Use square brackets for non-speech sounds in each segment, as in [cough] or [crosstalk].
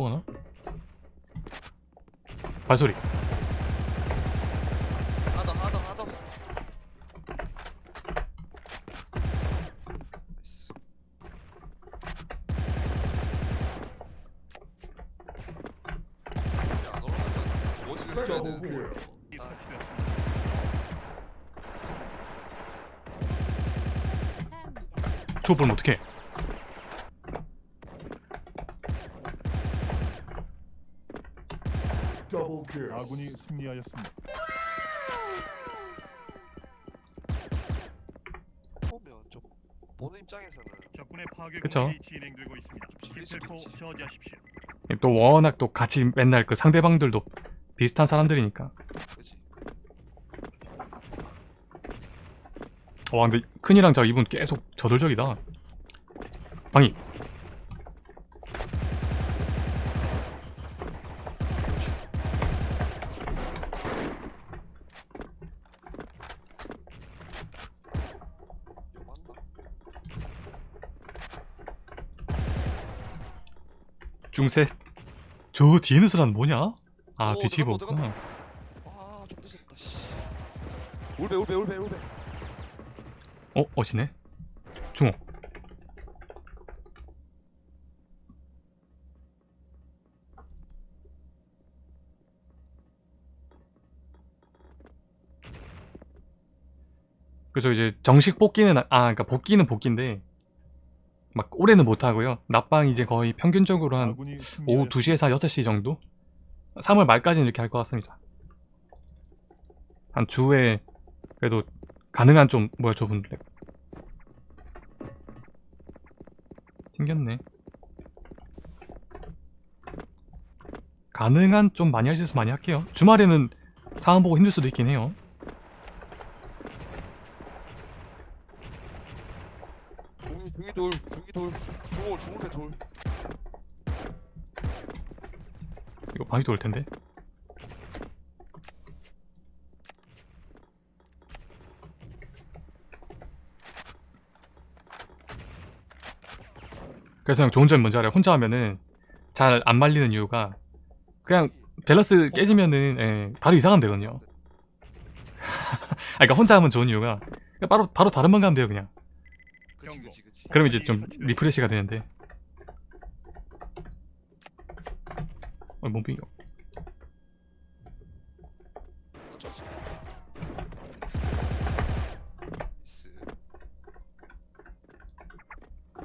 통하나? 발소리. 하나 더 하나 더 하나 더. 어디서 이렇게 해야 되는데 이 설치되었습니다. 죽어버리면 어떡해 Double kill. 아군이 승리하였습니다. 보면 좀 보는 입장에서는 적군의 파괴 그쵸. 공격이 진행되고 있습니다. 기필코. 저지하십시오. 또 워낙 또 같이 맨날 그 상대방들도 비슷한 사람들이니까 그지 와 근데 큰이랑 저 이분 계속 저돌적이다 방이 저 뒤에 느스라는 뭐냐? 아 오, 뒤치고 들어간다, 없구나 아좀 늦었다 씨 울베 울베 울베 울베 어? 어시네? 중호 그죠 이제 정식 복귀는 아 아, 그러니까 복귀는 복귀인데 막 올해는 못 하고요 낮방 이제 거의 평균적으로 한 오후 승리하였습니다. 2시에서 6시 정도? 3월 말까지는 이렇게 할 것 같습니다. 한 주에 그래도 가능한 좀 뭐야 저분 랩 튕겼네. 가능한 좀 많이 할 수 있으면 많이 할게요. 주말에는 상황 보고 힘들 수도 있긴 해요. 중이 중이 돌 중이 돌 중호 중호배 돌 이거 방위도 올 텐데. 그래서 형 좋은 점이 뭔지 알아요? 혼자 하면은 잘 안 말리는 이유가 그냥 밸런스 깨지면은 예, 바로 이상하면 되거든요. [laughs] 아, 그러니까 혼자 하면 좋은 이유가 바로 바로 다른 방 가면 돼요 그냥. 그치 그치 그치 그럼 이제 좀 리프레시가 되는데. 어, 몸빙이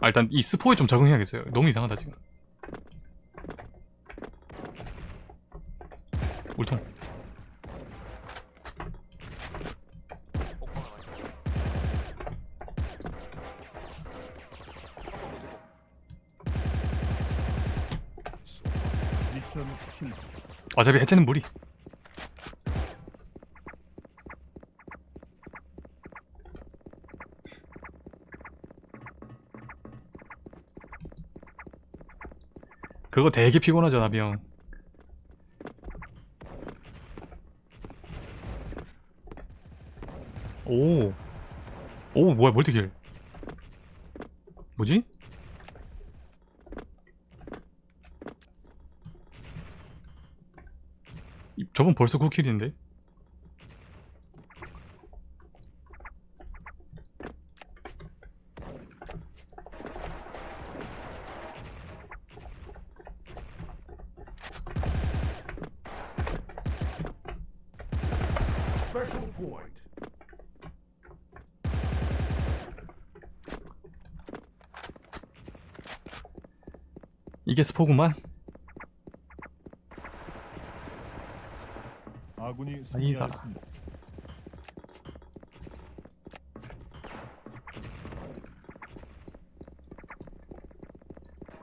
아, 일단 이 스포에 좀 적응해야겠어요. 너무 이상하다 지금. 울통. 어차피 해체는 무리. 그거 되게 피곤하죠 나비 형. 오. 오 뭐야 멀티킬. 뭐지? 이- 저분 벌써 9킬인데? Special point. 이게 스포구만? 아군이 아니, 승리하였습니다.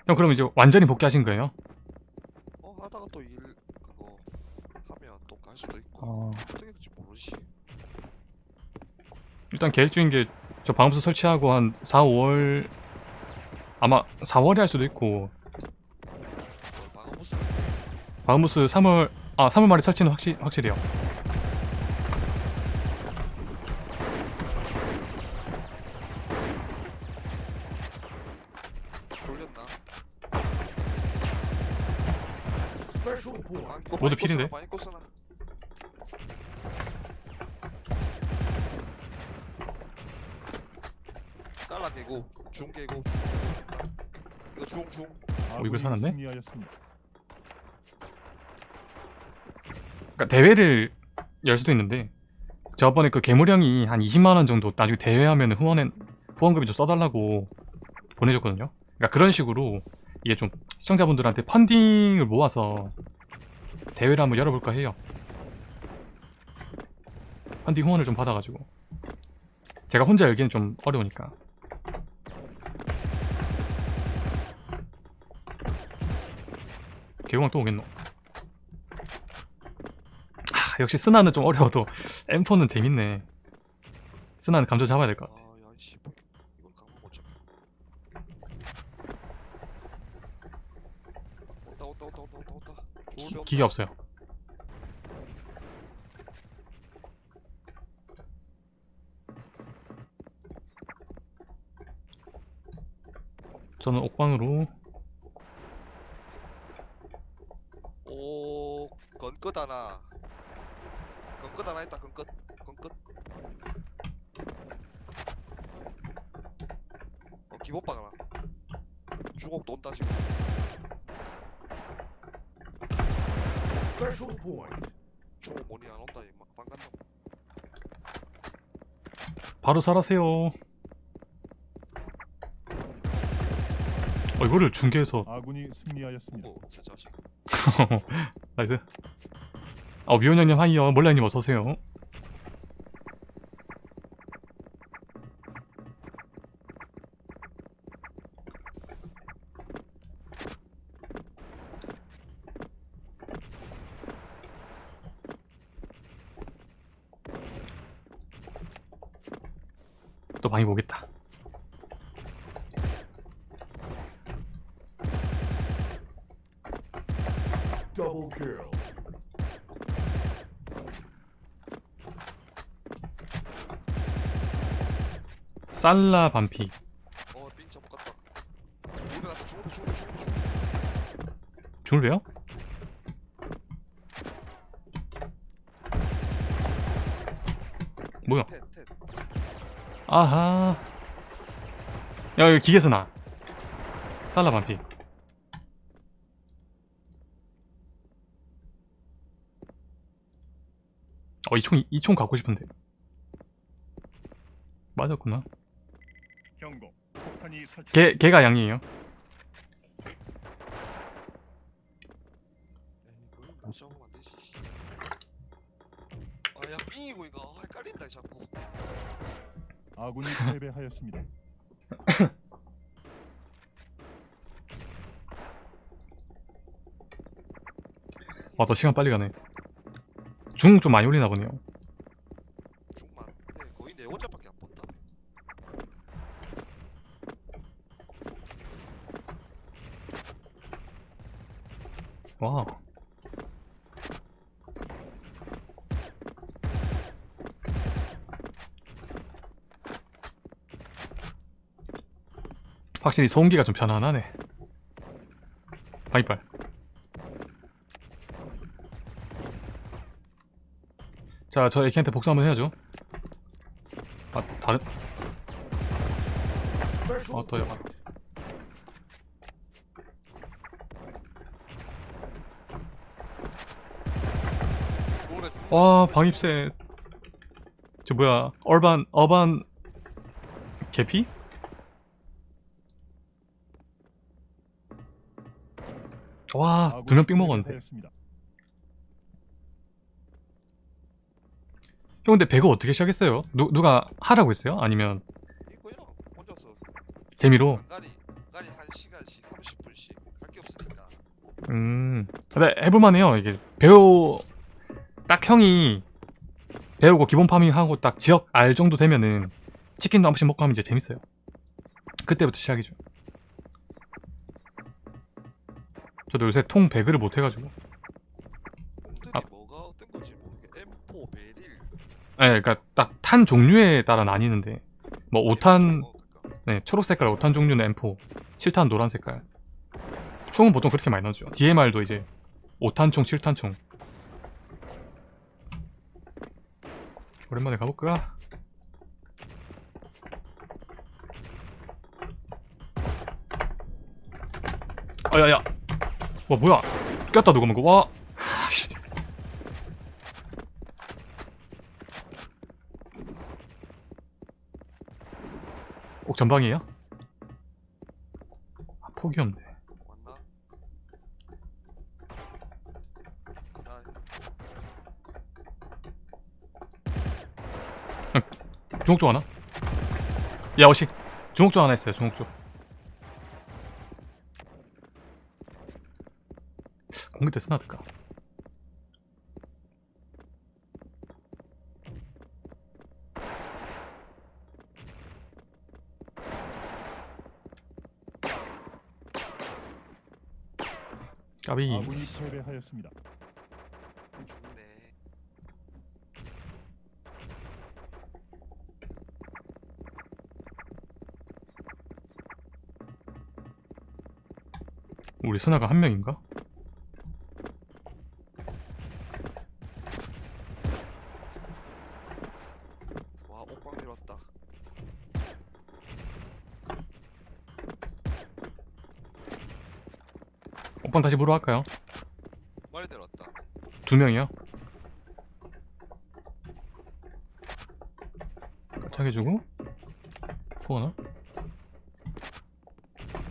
형 그럼 이제 완전히 복귀하신 거예요? 어 하다가 또 일 그거 하면 또 갈 수도 있고 어... 어떻게 될지 모르지 일단 계획 중인 게 저 방음수 설치하고 한 4, 5월 아마 4월에 할 수도 있고 무슨 방음부스 3월 아 3월 말에 설치는 확실 확실해요. 돌렸나. 아, 모두 필인데? 많이. 쌀라 개고 중 개고 중 개고 이거 중중 아군이 살았네? 승리하였습니다. 그러니까 대회를 열 수도 있는데 저번에 그 괴물형이 한 20만 원 정도 나중에 대회하면 후원에 후원금이 좀 써달라고 보내줬거든요. 그러니까 그런 식으로 이게 좀 시청자분들한테 펀딩을 모아서 대회를 한번 열어볼까 해요. 펀딩 후원을 좀 받아가지고 제가 혼자 열기는 좀 어려우니까. 개공왕 또 오겠노? 아, 역시 스나는 좀 어려워도 M4는 재밌네. 스나는 감정 잡아야 될 것 같아. 기계 없어요. 저는 옥방으로 오 건끝 하나. 건끝 하나 있다 건끝 건끝. 어 기본방 하나. 주곡 논다 지금. Special point. 주곡 뭐니 안 온다 이막 방간다. 바로 살아세요. 어, 이거를 중계해서 아군이 승리하였습니다. 오 제 자식. [laughs] 나이스. 어 미호년님 하이요. 몰라님 어서 오세요. 또 많이 보겠다. 살라 반피. 주곡배. 중을 배요? 뭐야? 텟 텟. 아하. 야, 여기 기계스나. 살라 반피. 어, 이 총, 이 총 갖고 싶은데. 맞았구나. 경고. 폭탄이 개, 설치됐습니다. 개가 양이에요. 안 되지. 아야 삥이고 이거 아, 헷갈린다 자꾸. 아군이 패배하였습니다. [coughs] 와, 더 시간 빨리 가네. 중 좀 많이 올리나 보네요. 중만. 근데 거의 내 혼자밖에 안 본다. 와. 확실히 소음기가 좀 편안하네. 바이빨. 자, 저 애키한테 복수 한번 해야죠. 아, 다른, 어, 또여봐. point. 노래 와, 방입셋. 저 뭐야, 얼반, 어반, 개피? 와, 두 명 삥 먹었는데. 형 근데 배그 어떻게 시작했어요? 누, 누가 하라고 했어요? 아니면 재미로? 간간히 간간히 한 시간씩 30분씩 할게 없으니까. 음 근데 해볼만해요 이게 배우 딱 형이 배우고 기본 farming하고 딱 지역 알 정도 되면은 치킨도 한 번씩 먹고 하면 이제 재밌어요 그때부터 시작이죠 저도 요새 통 배그를 못 해가지고 아. 뭐가 어떤 건지 모르게 M4 베릴. 네 그니까 딱 탄 종류에 따라 나뉘는데 뭐 5탄 어, 그러니까. 네, 초록 색깔 5탄 종류는 M4, 7탄 노란 색깔. 총은 보통 그렇게 많이 나오죠. DMR도 이제 5탄총 7탄총 오랜만에 가볼까? 아야야 와 뭐야 꼈다 누가 먹어 와 씨. 꼭 전방이에요? 아, 폭이 없네 맞나? 아, 중옥 쪽 하나? 야 어식 중옥 쪽 하나 있어요 중옥 쪽 공개 때 쓰나들까? 까비 아군이 패배하였습니다. 죽네. 우리 스나가 한 명인가? 와 옥방 밀었다. 오빠 다시 보러 갈까요? 말이 내렸다. 두 명이요? 착해주고 또 하나?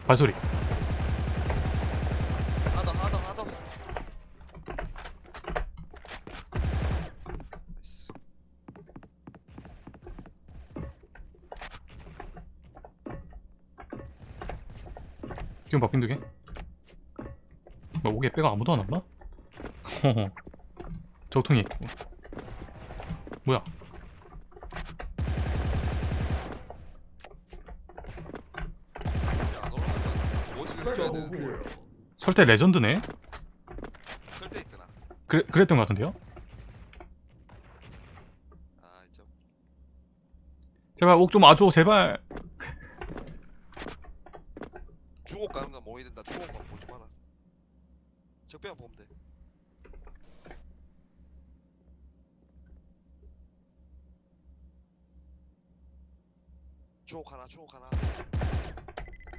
발소리 바뀐 두 개 뭐 오게 빼가 아무도 안 왔나? [laughs] 저통이 있고 뭐야. 설대 레전드네? 설때 있구나. 그래, 그랬던 것 같은데요? 제발 옥 좀 와줘 제발 중옥 가는 건 모이 된다. 중옥만 보지 마라. 적배만 보면 돼. 중옥 하나, 중옥 하나.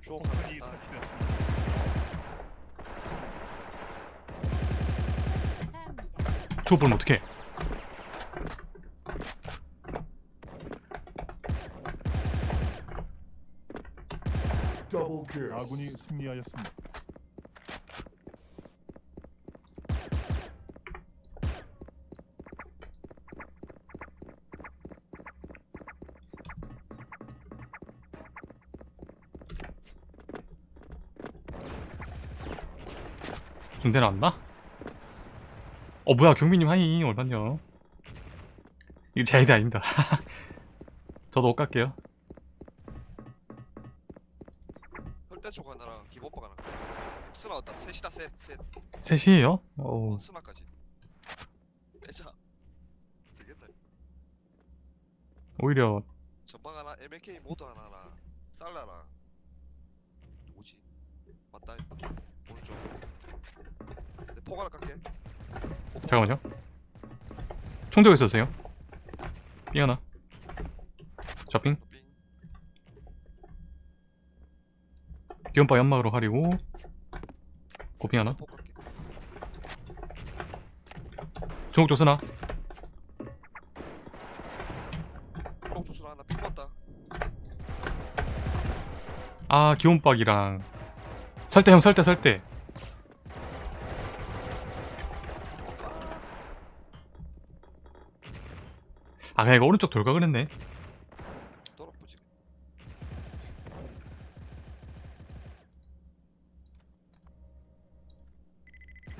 중옥 하나. 폭탄이 아, 설치되었습니다. 주워 보면 어떡해 아군이 승리하였습니다. 중대 나왔나? 어 뭐야 경민님 하이 얼마냐 이거 제 아이디 아닙니다 [laughs] 저도 옷 갈게요 혈대 쪽 하나랑 기본박 하나. 스나 왔다. 셋, 셋. 셋이에요? 어, 스나까지. 빼자. 되겠다. 오히려 전방 하나, MK 모드 하나랑 살라랑 누구지? 맞다. 오른쪽. 하나 깎게. 고폭 잠깐만요 총 들고 있어주세요 삥 하나 좌핑 빙. 기온바 연막으로 가리고 고핑 하나. 중국 쪽 쓰나? 꼭 조sul 하나 빙 봤다. 아 기온박이랑. 설대 형 설대 설대. 아 그냥 이거 오른쪽 돌가 그랬네 더럽부지.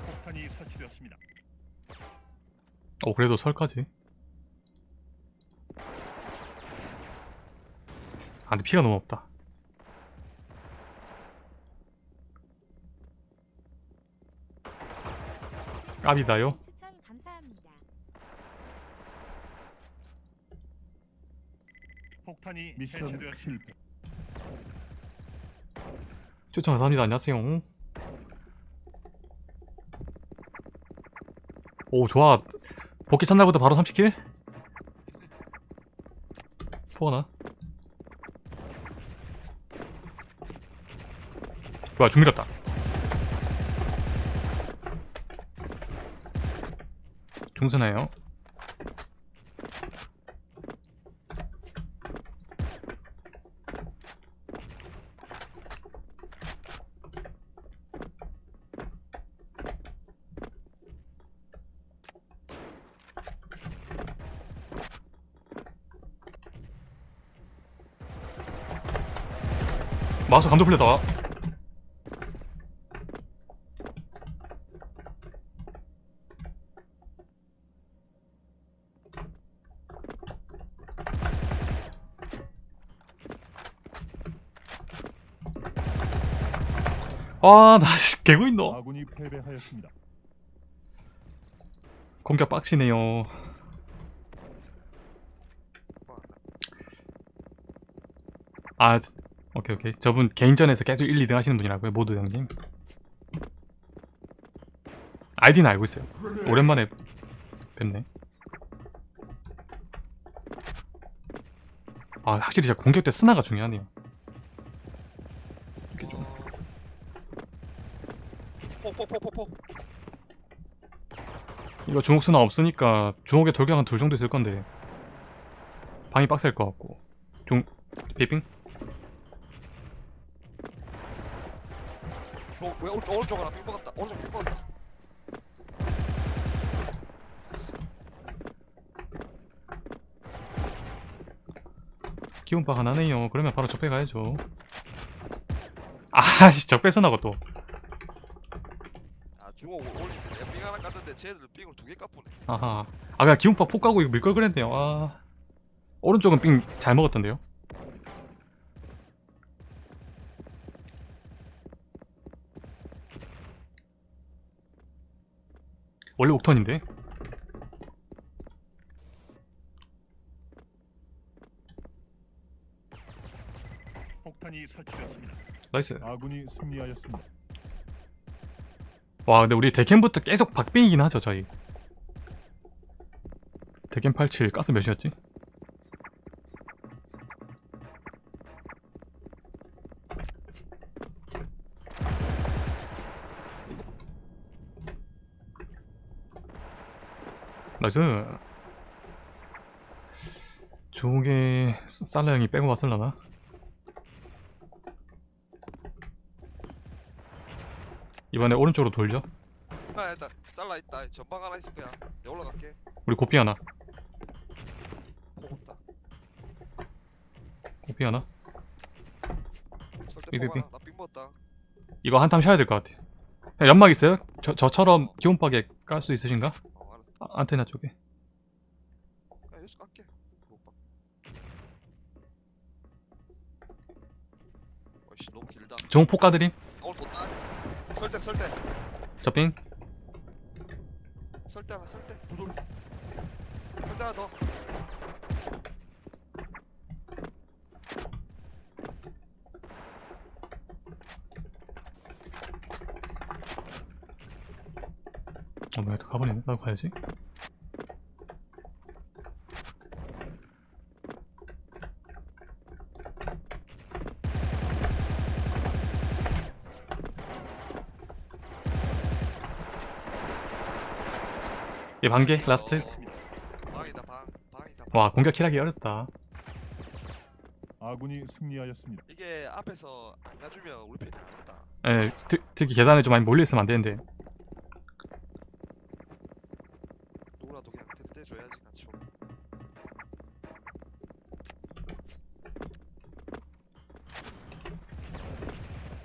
폭탄이 설치되었습니다. 어 그래도 설까지. 아 근데 피가 너무 없다. 까비다요? 추천 감사합니다. 폭탄이 미션 해체되었습니다. 추천 감사합니다. 안녕하세요. 오 좋아 복귀 첫날부터 바로 30킬? 포하나? 뭐야 중 밀었다 중선해요 마우스 감도 풀렸다. 아나 개고 있노. 아군이 패배하였습니다. 공격 빡치네요. 아 오케이 오케이. 저분 개인전에서 계속 1, 2등 하시는 분이라고요 모두 형님? 아이디는 알고 있어요. 오랜만에 뵙네. 아 확실히 진짜 공격 때 스나가 중요하네요. 이렇게 좀. 이거 주옥 스나 없으니까 주옥에 돌격 한 둘 정도 있을 건데 방이 빡셀 것 같고. 중 비빙 어, 왜 오른쪽 오른쪽 하나 빙 먹었다. 오른쪽 빙 먹었다. 기운박 하나네요. 그러면 바로 적배 가야죠. 아씨 적배 스나고 또. 아 중호 오른쪽 빙 하나 깠는데 쟤들 빙을 두개 까푸네 아하. 아 그냥 기운박 폭 가고 이거 밀걸 그랬네요. 아. 오른쪽은 삥 잘 먹었던데요 원래 옥턴인데 폭탄이 설치되었습니다. nice 아군이 승리하였습니다. 와 근데 우리 데캠부터 계속 박빙이긴 하죠 저희 데캠 87 가스 몇이었지? 나이스 중옥에 살라 형이 빼고 왔을라나? 이번에 오른쪽으로 돌죠? 아 일단 잘라 있다. 전방 하나 있을 거야. 내가 올라갈게. 우리 고삐 하나. 폭 없다. 고삐 하나. 삐삐삐. 이거 한탐 쉬어야 될것 그냥 연막 있어요? 저, 저처럼 기온박에 깔 수 있으신가? 아, 안테나 쪽에. 야 여기서 깎게. 어이씨 너무 길다. 종 폭가드림? 오늘 뒀다 설대 설대. 저빙 설대 하나 설대. 부돌. 설대 하나 더 어 뭐야 또 가버리네 나도 가야지 얘 반개 라스트 되었습니다. 방이다 방 방이다 방. 와 공격 킬하기 어렵다 아군이 승리하였습니다. 이게 앞에서 안 가주면 우리 편이 안 온다 예 특, 특히 계단에 좀 많이 몰려 있으면 안 되는데 누구라도 그냥 대대줘야지 같이 오면.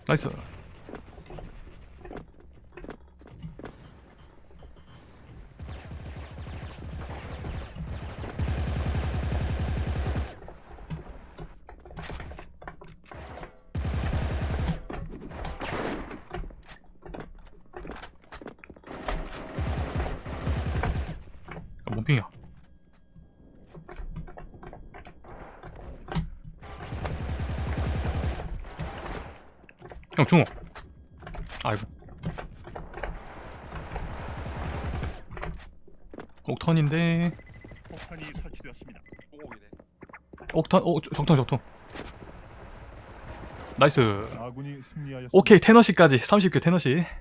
나이스 형 중호 아이고 옥턴인데 폭탄이 설치되었습니다. 오공이네. 옥턴 오 저- 적통 적통 나이스 아군이 승리하였습니다. 오케이 테너시까지 30개 테너시 어, 어때요?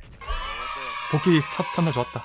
복귀 첫 첫날 좋았다